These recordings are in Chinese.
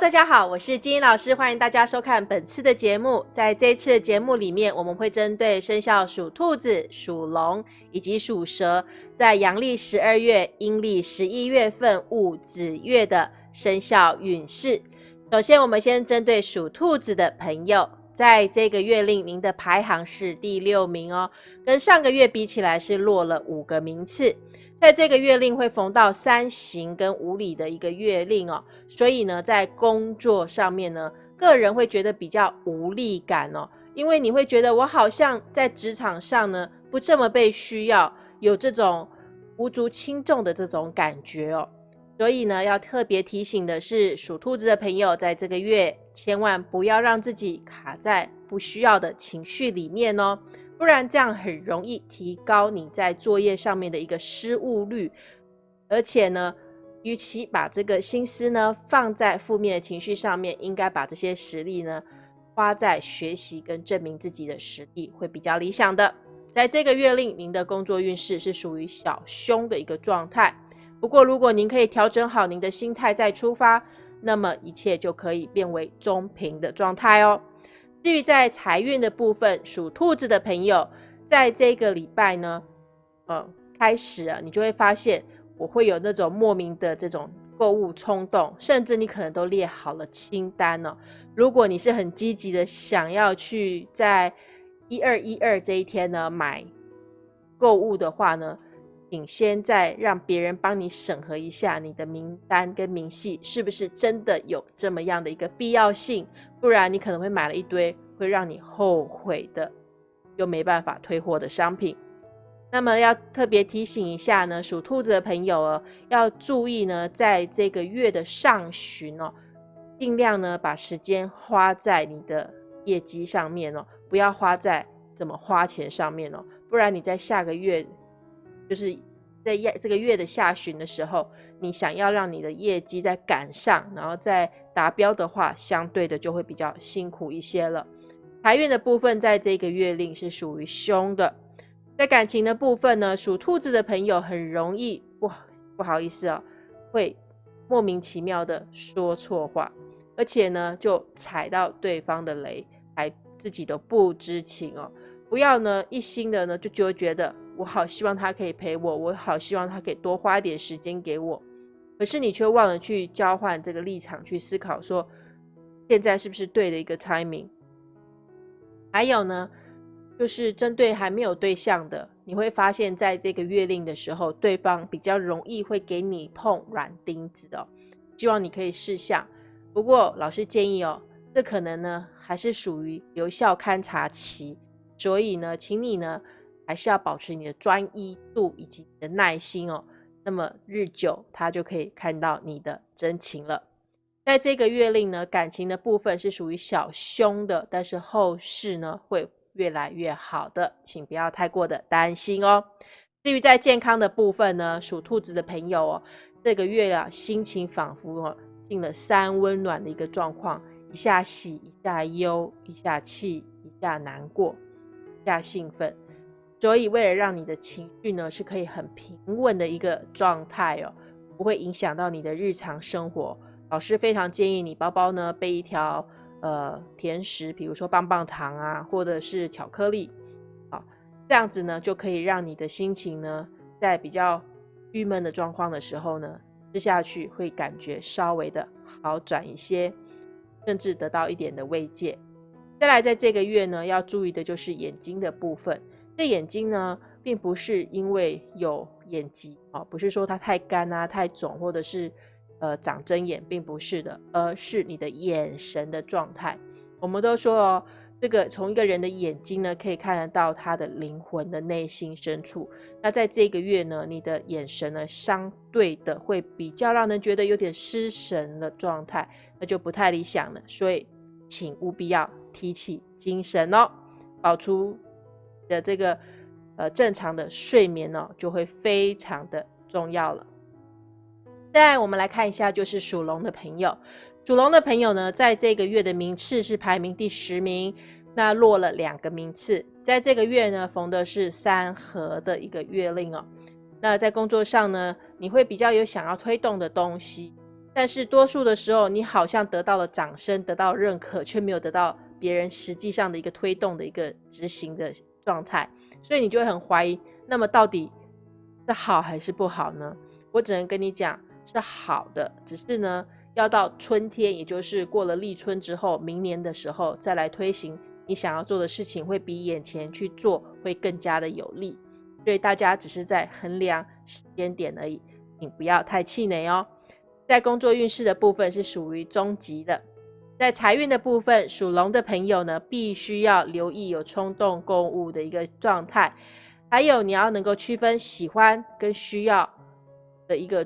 大家好，我是金英老师，欢迎大家收看本次的节目。在这次的节目里面，我们会针对生肖属兔子、属龙以及属蛇，在阳历十二月、阴历十一月份戊子月的生肖运势。首先，我们先针对属兔子的朋友，在这个月令，您的排行是第六名哦，跟上个月比起来是落了五个名次。在这个月令会逢到三刑跟五礼的一个月令哦，所以呢，在工作上面呢，个人会觉得比较无力感哦，因为你会觉得我好像在职场上呢不这么被需要，有这种无足轻重的这种感觉哦，所以呢，要特别提醒的是，属兔子的朋友在这个月千万不要让自己卡在不需要的情绪里面哦。不然这样很容易提高你在作业上面的一个失误率，而且呢，与其把这个心思呢放在负面的情绪上面，应该把这些实力呢花在学习跟证明自己的实力会比较理想的。在这个月令，您的工作运势是属于小凶的一个状态。不过，如果您可以调整好您的心态再出发，那么一切就可以变为中平的状态哦。至于在财运的部分，属兔子的朋友，在这个礼拜呢，呃，开始啊，你就会发现我会有那种莫名的这种购物冲动，甚至你可能都列好了清单呢。如果你是很积极的想要去在一二一二这一天呢买购物的话呢，请先再让别人帮你审核一下你的名单跟明细是不是真的有这么样的一个必要性。不然你可能会买了一堆会让你后悔的，又没办法退货的商品。那么要特别提醒一下呢，属兔子的朋友哦，要注意呢，在这个月的上旬哦，尽量呢把时间花在你的业绩上面哦，不要花在怎么花钱上面哦。不然你在下个月，就是在这个月的下旬的时候，你想要让你的业绩再赶上，然后再。达标的话，相对的就会比较辛苦一些了。财运的部分，在这个月令是属于凶的。在感情的部分呢，属兔子的朋友很容易不不好意思哦，会莫名其妙的说错话，而且呢，就踩到对方的雷，还自己都不知情哦。不要呢一心的呢就就觉得我好希望他可以陪我，我好希望他可以多花点时间给我。可是你却忘了去交换这个立场，去思考说现在是不是对的一个 timing。还有呢，就是针对还没有对象的，你会发现在这个月令的时候，对方比较容易会给你碰软钉子的。希望你可以试想。不过老师建议哦，这可能呢还是属于有效勘察期，所以呢，请你呢还是要保持你的专一度以及你的耐心哦。那么日久，他就可以看到你的真情了。在这个月令呢，感情的部分是属于小凶的，但是后事呢会越来越好的，请不要太过的担心哦。至于在健康的部分呢，属兔子的朋友哦，这个月啊，心情仿佛哦进了三温暖的一个状况，一下喜，一下忧，一下气，一下难过，一下兴奋。所以，为了让你的情绪呢是可以很平稳的一个状态哦，不会影响到你的日常生活，老师非常建议你包包呢备一条呃甜食，比如说棒棒糖啊，或者是巧克力，啊，这样子呢就可以让你的心情呢在比较郁闷的状况的时候呢吃下去会感觉稍微的好转一些，甚至得到一点的慰藉。再来，在这个月呢要注意的就是眼睛的部分。这眼睛呢，并不是因为有眼疾啊，不是说它太干啊、太肿，或者是呃长针眼，并不是的，而是你的眼神的状态。我们都说哦，这个从一个人的眼睛呢，可以看得到他的灵魂的内心深处。那在这个月呢，你的眼神呢，相对的会比较让人觉得有点失神的状态，那就不太理想了。所以，请务必要提起精神哦，保持。的这个呃正常的睡眠呢，就会非常的重要了。再来，我们来看一下，就是属龙的朋友，属龙的朋友呢，在这个月的名次是排名第十名，那落了两个名次。在这个月呢，逢的是三合的一个月令哦。那在工作上呢，你会比较有想要推动的东西，但是多数的时候，你好像得到了掌声，得到认可，却没有得到别人实际上的一个推动的一个执行的状态，所以你就会很怀疑。那么到底是好还是不好呢？我只能跟你讲是好的，只是呢，要到春天，也就是过了立春之后，明年的时候再来推行你想要做的事情，会比眼前去做会更加的有利。所以大家只是在衡量时间点而已，请不要太气馁哦。在工作运势的部分是属于中级的，在财运的部分，属龙的朋友呢，必须要留意有冲动购物的一个状态，还有你要能够区分喜欢跟需要的一个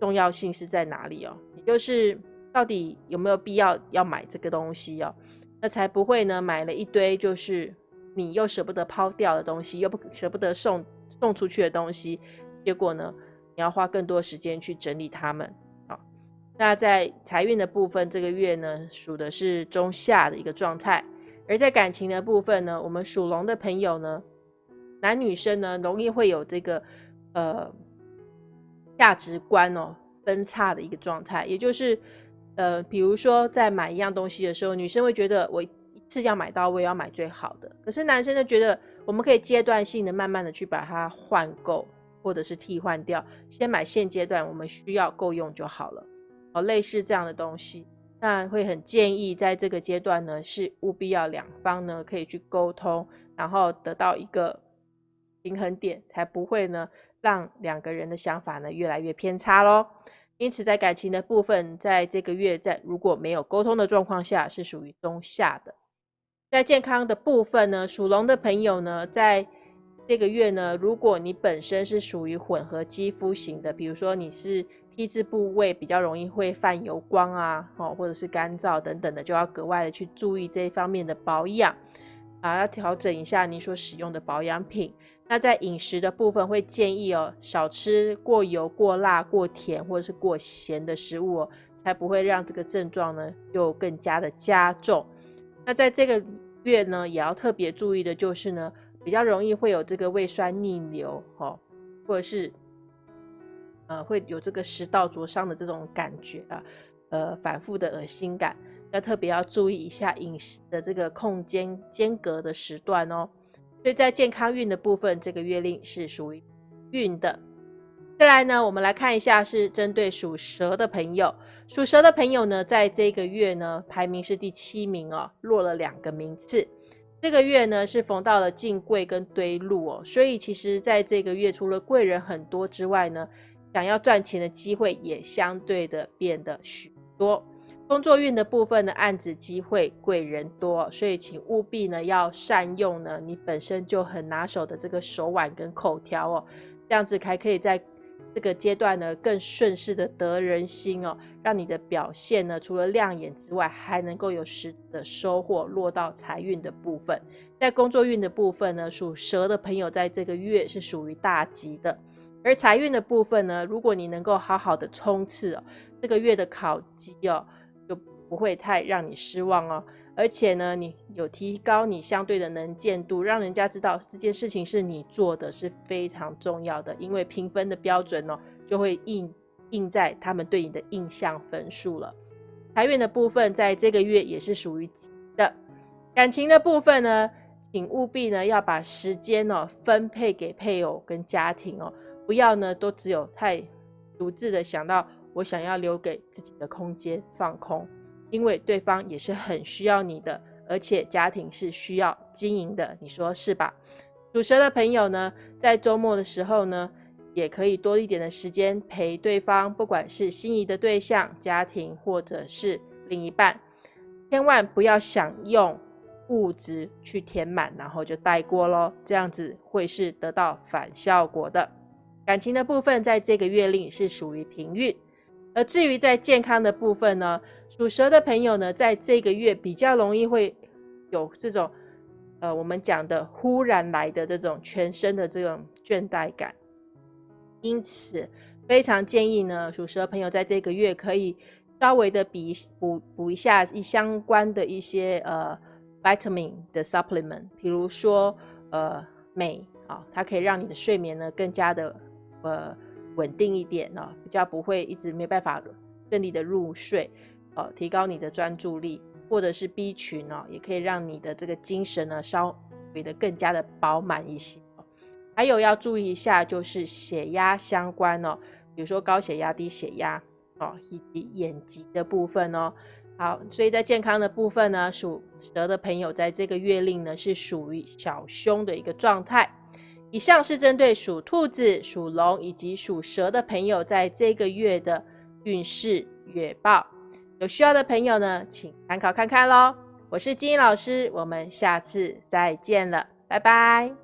重要性是在哪里哦，也就是到底有没有必要要买这个东西哦，那才不会呢买了一堆就是你又舍不得抛掉的东西，又不舍不得送送出去的东西，结果呢？你要花更多时间去整理它们，那在财运的部分，这个月呢属的是中下的一个状态；而在感情的部分呢，我们属龙的朋友呢，男女生呢容易会有这个呃价值观哦分叉的一个状态，也就是呃，比如说在买一样东西的时候，女生会觉得我一次要买到位，要买最好的；可是男生就觉得我们可以阶段性的、慢慢的去把它换购。或者是替换掉，先买现阶段我们需要够用就好了。哦，类似这样的东西，那会很建议在这个阶段呢，是务必要两方呢可以去沟通，然后得到一个平衡点，才不会呢让两个人的想法呢越来越偏差喽。因此，在感情的部分，在这个月在如果没有沟通的状况下，是属于中下的。在健康的部分呢，属龙的朋友呢，在这个月呢，如果你本身是属于混合肌肤型的，比如说你是 T 字部位比较容易会泛油光啊，哦，或者是干燥等等的，就要格外的去注意这一方面的保养啊，要调整一下你所使用的保养品。那在饮食的部分，会建议哦，少吃过油、过辣、过甜或者是过咸的食物哦，才不会让这个症状呢又更加的加重。那在这个月呢，也要特别注意的就是呢。比较容易会有这个胃酸逆流，哈，或者是呃会有这个食道灼伤的这种感觉啊，呃反复的恶心感，要特别要注意一下饮食的这个空间间隔的时段哦。所以在健康运的部分，这个月令是属于运的。再来呢，我们来看一下是针对属蛇的朋友，属蛇的朋友呢，在这个月呢排名是第七名哦，落了两个名次。这个月呢是逢到了进贵跟堆禄哦，所以其实在这个月除了贵人很多之外呢，想要赚钱的机会也相对的变得许多。工作运的部分呢，案子机会贵人多，所以请务必呢要善用呢你本身就很拿手的这个手腕跟口条哦，这样子才可以在。这个阶段呢，更顺势的得人心哦，让你的表现呢，除了亮眼之外，还能够有实的收获落到财运的部分。在工作运的部分呢，属蛇的朋友在这个月是属于大吉的。而财运的部分呢，如果你能够好好的冲刺哦，这个月的考绩哦，就不会太让你失望哦。而且呢，你有提高你相对的能见度，让人家知道这件事情是你做的，是非常重要的。因为评分的标准呢，就会印印在他们对你的印象分数了。财运的部分在这个月也是属于的。感情的部分呢，请务必呢要把时间呢分配给配偶跟家庭哦，不要呢都只有太独自的想到我想要留给自己的空间放空。因为对方也是很需要你的，而且家庭是需要经营的，你说是吧？属蛇的朋友呢，在周末的时候呢，也可以多一点的时间陪对方，不管是心仪的对象、家庭或者是另一半，千万不要想用物质去填满，然后就带过喽，这样子会是得到反效果的。感情的部分，在这个月令是属于平运，而至于在健康的部分呢？属蛇的朋友呢，在这个月比较容易会有这种，呃，我们讲的忽然来的这种全身的这种倦怠感，因此非常建议呢，属蛇朋友在这个月可以稍微的比补补一下一相关的一些呃 vitamin 的 supplement，比如说呃镁啊，它可以让你的睡眠呢更加的呃稳定一点哦，比较不会一直没办法顺利的入睡哦，提高你的专注力，或者是 B 群哦，也可以让你的这个精神呢稍微的更加的饱满一些。还有要注意一下，就是血压相关哦，比如说高血压、低血压哦，以及眼疾的部分哦。好，所以在健康的部分呢，属蛇的朋友在这个月令呢是属于小凶的一个状态。以上是针对属兔子、属龙以及属蛇的朋友在这个月的运势月报。有需要的朋友呢，请参考看看喽。我是金英老师，我们下次再见了，拜拜。